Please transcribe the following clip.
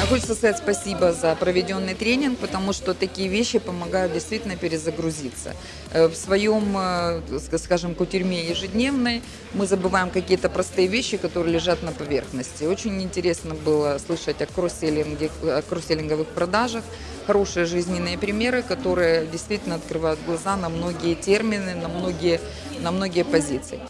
А, хочется сказать спасибо за проведенный тренинг, потому что такие вещи помогают действительно перезагрузиться. Э, в своем, э, скажем, кутерьме ежедневной мы забываем какие-то простые вещи, которые лежат на поверхности. Очень интересно было слышать о кросселлинге, о кросселлинговых продажах, хорошие жизненные примеры, которые действительно открывают глаза на многие термины, на многие, на многие позиции.